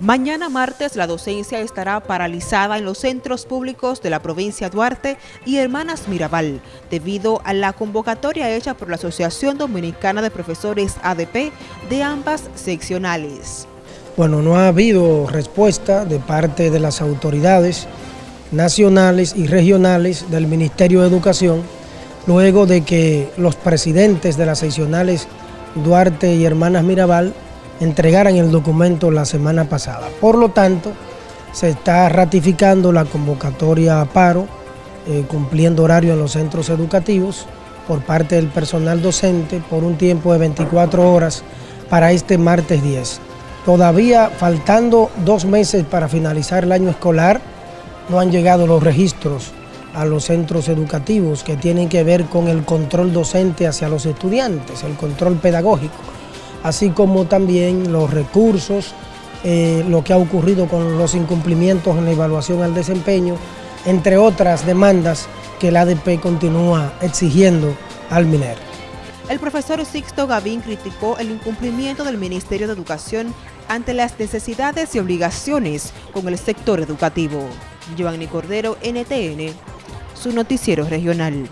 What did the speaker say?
Mañana martes la docencia estará paralizada en los centros públicos de la provincia Duarte y Hermanas Mirabal, debido a la convocatoria hecha por la Asociación Dominicana de Profesores ADP de ambas seccionales. Bueno, no ha habido respuesta de parte de las autoridades nacionales y regionales del Ministerio de Educación, luego de que los presidentes de las seccionales Duarte y Hermanas Mirabal entregaran el documento la semana pasada. Por lo tanto, se está ratificando la convocatoria a paro, eh, cumpliendo horario en los centros educativos por parte del personal docente por un tiempo de 24 horas para este martes 10. Todavía faltando dos meses para finalizar el año escolar, no han llegado los registros a los centros educativos que tienen que ver con el control docente hacia los estudiantes, el control pedagógico así como también los recursos, eh, lo que ha ocurrido con los incumplimientos en la evaluación al desempeño, entre otras demandas que el ADP continúa exigiendo al MINER. El profesor Sixto Gavín criticó el incumplimiento del Ministerio de Educación ante las necesidades y obligaciones con el sector educativo. Giovanni Cordero, NTN, su noticiero regional.